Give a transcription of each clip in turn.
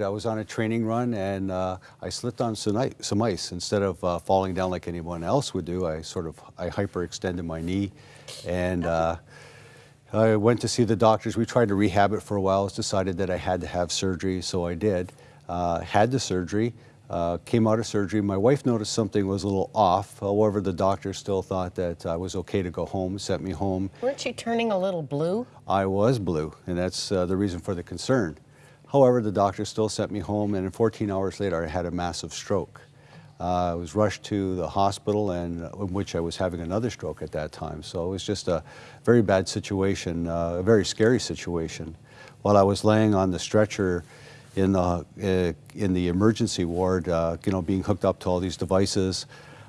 I was on a training run and uh, I slipped on some, some ice. Instead of uh, falling down like anyone else would do, I sort of, I hyperextended my knee and uh, I went to see the doctors. We tried to rehab it for a while. It's decided that I had to have surgery, so I did. Uh, had the surgery, uh, came out of surgery. My wife noticed something was a little off. However, the doctor still thought that I was okay to go home, sent me home. Weren't you turning a little blue? I was blue, and that's uh, the reason for the concern. However, the doctor still sent me home, and 14 hours later, I had a massive stroke. Uh, I was rushed to the hospital, and uh, in which I was having another stroke at that time. So it was just a very bad situation, uh, a very scary situation. While I was laying on the stretcher in the uh, in the emergency ward, uh, you know, being hooked up to all these devices,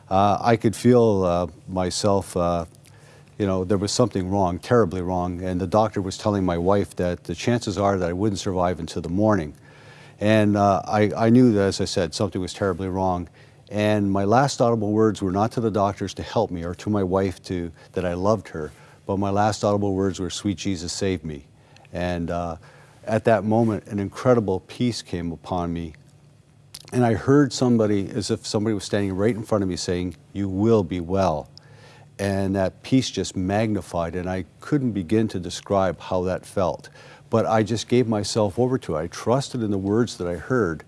uh, I could feel myself you know, there was something wrong, terribly wrong, and the doctor was telling my wife that the chances are that I wouldn't survive until the morning. And uh, I, I knew that, as I said, something was terribly wrong. And my last audible words were not to the doctors to help me or to my wife to, that I loved her, but my last audible words were, sweet Jesus, save me. And uh, at that moment, an incredible peace came upon me. And I heard somebody, as if somebody was standing right in front of me saying, you will be well and that peace just magnified and I couldn't begin to describe how that felt. But I just gave myself over to it. I trusted in the words that I heard.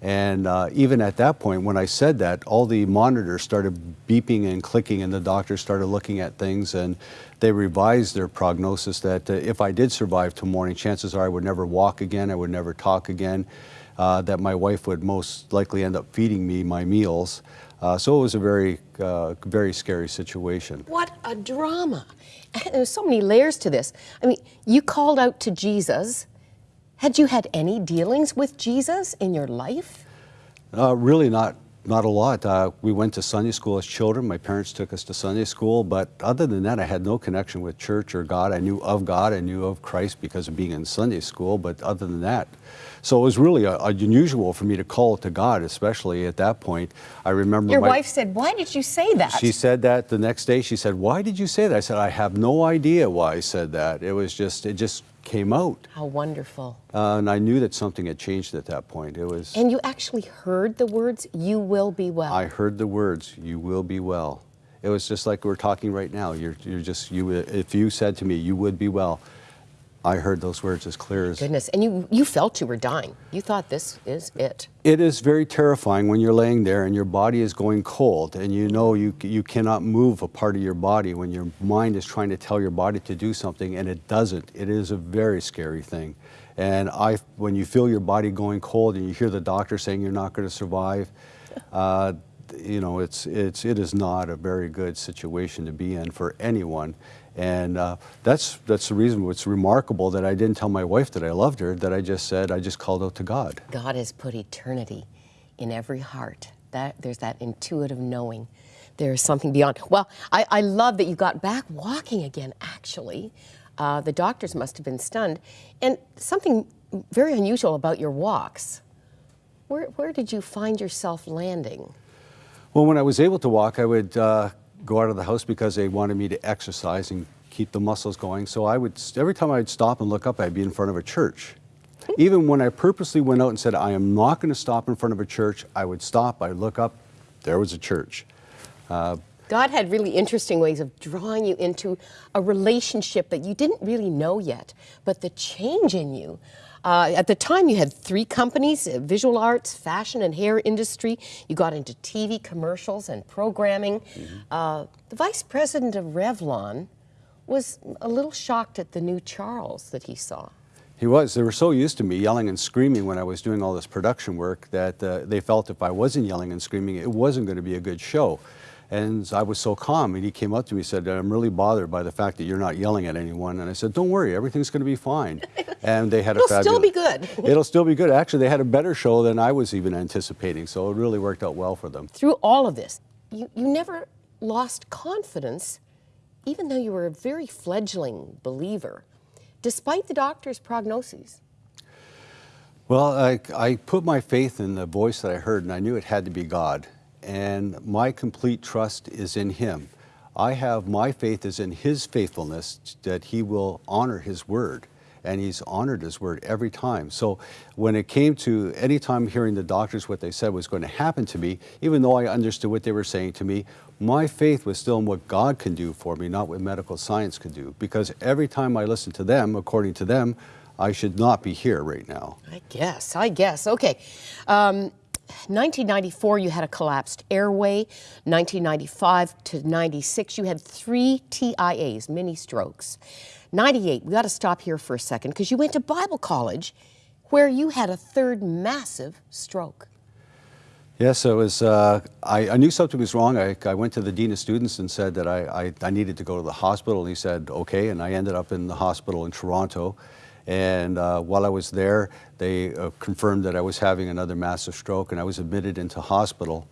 And uh, even at that point, when I said that, all the monitors started beeping and clicking and the doctors started looking at things and they revised their prognosis that uh, if I did survive to morning, chances are I would never walk again, I would never talk again, uh, that my wife would most likely end up feeding me my meals. Uh, so it was a very, uh, very scary situation. What a drama. There's so many layers to this. I mean, you called out to Jesus. Had you had any dealings with Jesus in your life? Uh, really not, not a lot. Uh, we went to Sunday school as children. My parents took us to Sunday school, but other than that, I had no connection with church or God. I knew of God, I knew of Christ because of being in Sunday school, but other than that, so it was really a, a unusual for me to call it to God, especially at that point. I remember Your my, wife said, why did you say that? She said that the next day. She said, why did you say that? I said, I have no idea why I said that. It was just, it just came out. How wonderful. Uh, and I knew that something had changed at that point. It was. And you actually heard the words, you will be well. I heard the words, you will be well. It was just like we're talking right now. You're, you're just, you, if you said to me, you would be well, I heard those words as clear as... Goodness, and you, you felt you were dying. You thought this is it. It is very terrifying when you're laying there and your body is going cold and you know you, you cannot move a part of your body when your mind is trying to tell your body to do something and it doesn't. It is a very scary thing. And I, when you feel your body going cold and you hear the doctor saying you're not going to survive, uh, you know, it's, it's, it is not a very good situation to be in for anyone. And uh, that's, that's the reason it's remarkable that I didn't tell my wife that I loved her, that I just said, I just called out to God. God has put eternity in every heart. That, there's that intuitive knowing. There is something beyond. Well, I, I love that you got back walking again, actually. Uh, the doctors must have been stunned. And something very unusual about your walks. Where, where did you find yourself landing? Well, when I was able to walk, I would uh, go out of the house because they wanted me to exercise and keep the muscles going. So I would, every time I'd stop and look up, I'd be in front of a church. Even when I purposely went out and said, I am not going to stop in front of a church, I would stop, I'd look up, there was a church. Uh, God had really interesting ways of drawing you into a relationship that you didn't really know yet, but the change in you uh, at the time, you had three companies, uh, visual arts, fashion and hair industry. You got into TV commercials and programming. Mm -hmm. uh, the vice president of Revlon was a little shocked at the new Charles that he saw. He was. They were so used to me yelling and screaming when I was doing all this production work that uh, they felt if I wasn't yelling and screaming, it wasn't going to be a good show. And I was so calm, and he came up to me and said, I'm really bothered by the fact that you're not yelling at anyone. And I said, don't worry, everything's going to be fine. And they had a fabulous... It'll still be good. It'll still be good. Actually, they had a better show than I was even anticipating, so it really worked out well for them. Through all of this, you, you never lost confidence, even though you were a very fledgling believer, despite the doctor's prognoses. Well, I, I put my faith in the voice that I heard, and I knew it had to be God and my complete trust is in him. I have my faith is in his faithfulness that he will honor his word and he's honored his word every time. So when it came to any time hearing the doctors what they said was going to happen to me, even though I understood what they were saying to me, my faith was still in what God can do for me, not what medical science could do. Because every time I listened to them, according to them, I should not be here right now. I guess, I guess. Okay. Um, 1994, you had a collapsed airway. 1995 to 96, you had three TIAs, mini strokes. 98, we got to stop here for a second because you went to Bible college where you had a third massive stroke. Yes, it was. Uh, I, I, knew something was wrong. I, I, went to the dean of students and said that I, I, I, needed to go to the hospital. And he said, okay. And I ended up in the hospital in Toronto. And uh, while I was there, they uh, confirmed that I was having another massive stroke and I was admitted into hospital.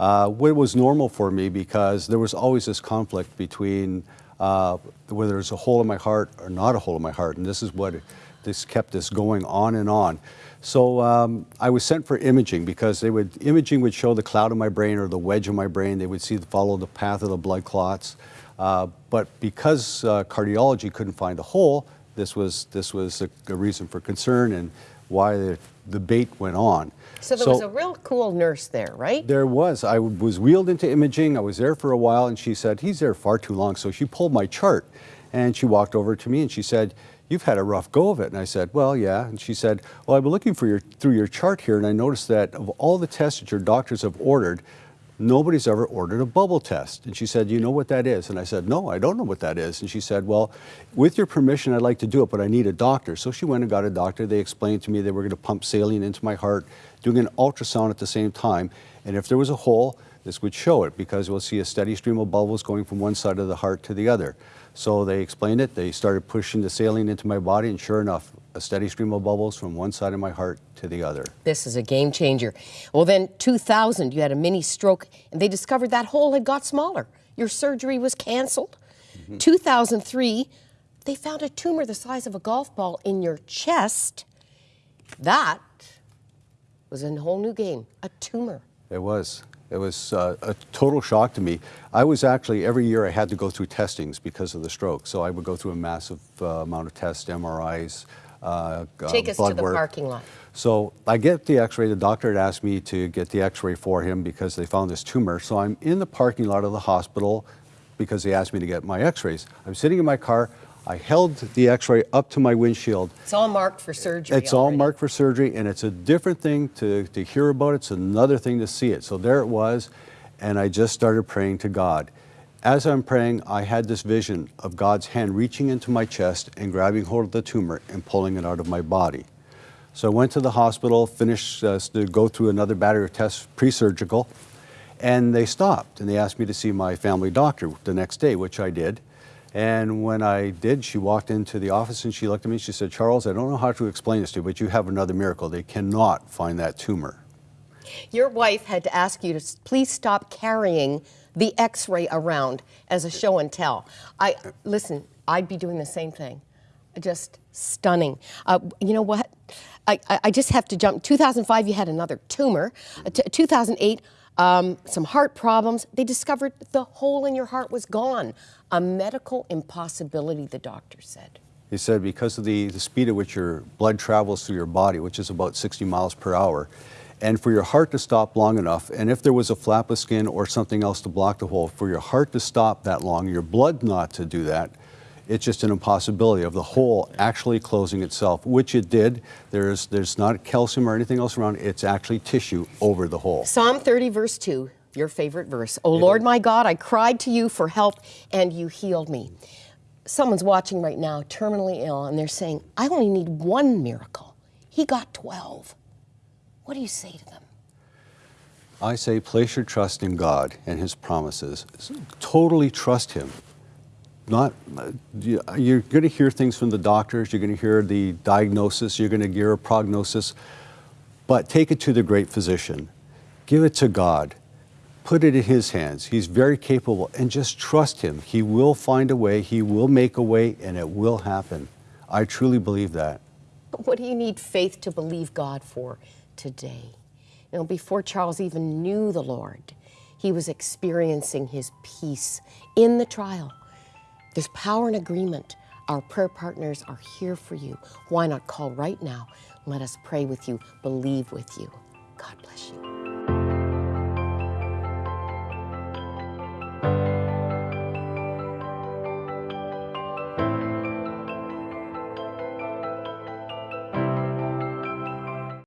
Uh, what was normal for me because there was always this conflict between uh, whether there's a hole in my heart or not a hole in my heart. And this is what this kept this going on and on. So um, I was sent for imaging because they would imaging would show the cloud in my brain or the wedge in my brain. They would see follow the path of the blood clots. Uh, but because uh, cardiology couldn't find a hole, this was this was a, a reason for concern and why the debate went on. So there so, was a real cool nurse there, right? There was. I was wheeled into imaging. I was there for a while, and she said, he's there far too long. So she pulled my chart, and she walked over to me, and she said, you've had a rough go of it. And I said, well, yeah. And she said, well, I've been looking for your, through your chart here, and I noticed that of all the tests that your doctors have ordered, nobody's ever ordered a bubble test. And she said, you know what that is? And I said, no, I don't know what that is. And she said, well, with your permission, I'd like to do it, but I need a doctor. So she went and got a doctor. They explained to me they were going to pump saline into my heart, doing an ultrasound at the same time. And if there was a hole, this would show it because we'll see a steady stream of bubbles going from one side of the heart to the other. So they explained it. They started pushing the saline into my body, and sure enough, a steady stream of bubbles from one side of my heart to the other. This is a game changer. Well, then 2000, you had a mini stroke, and they discovered that hole had got smaller. Your surgery was canceled. Mm -hmm. 2003, they found a tumor the size of a golf ball in your chest. That was a whole new game, a tumor. It was. It was uh, a total shock to me. I was actually, every year I had to go through testings because of the stroke. So I would go through a massive uh, amount of tests, MRIs, uh, Take us to the work. parking lot. So I get the x-ray. The doctor had asked me to get the x-ray for him because they found this tumor. So I'm in the parking lot of the hospital because they asked me to get my x-rays. I'm sitting in my car. I held the x-ray up to my windshield. It's all marked for surgery It's already. all marked for surgery, and it's a different thing to, to hear about it. It's another thing to see it. So there it was, and I just started praying to God. As I'm praying, I had this vision of God's hand reaching into my chest and grabbing hold of the tumor and pulling it out of my body. So I went to the hospital, finished uh, to go through another battery of tests, pre-surgical, and they stopped and they asked me to see my family doctor the next day, which I did. And when I did, she walked into the office and she looked at me. She said, Charles, I don't know how to explain this to you, but you have another miracle. They cannot find that tumor. Your wife had to ask you to please stop carrying the x-ray around as a show and tell. I Listen, I'd be doing the same thing. Just stunning. Uh, you know what? I, I just have to jump. 2005, you had another tumor. Uh, 2008, um, some heart problems. They discovered the hole in your heart was gone. A medical impossibility, the doctor said. He said because of the, the speed at which your blood travels through your body, which is about 60 miles per hour, and for your heart to stop long enough, and if there was a flap of skin or something else to block the hole, for your heart to stop that long, your blood not to do that, it's just an impossibility of the hole actually closing itself, which it did. There's, there's not calcium or anything else around. It's actually tissue over the hole. Psalm 30, verse 2, your favorite verse. O Lord my God, I cried to you for help, and you healed me. Someone's watching right now, terminally ill, and they're saying, I only need one miracle. He got 12. What do you say to them? I say place your trust in God and His promises. Totally trust Him. Not you're going to hear things from the doctors you're going to hear the diagnosis you're going to hear a prognosis but take it to the great physician. Give it to god. Put it in his hands. He's very capable. And just trust him. He will find a way. He will make a way and it will happen. I truly believe that. What do you need faith to believe god for today you know before charles even knew the lord he was experiencing his peace in the trial there's power in agreement. Our prayer partners are here for you. Why not call right now? Let us pray with you, believe with you. God bless you.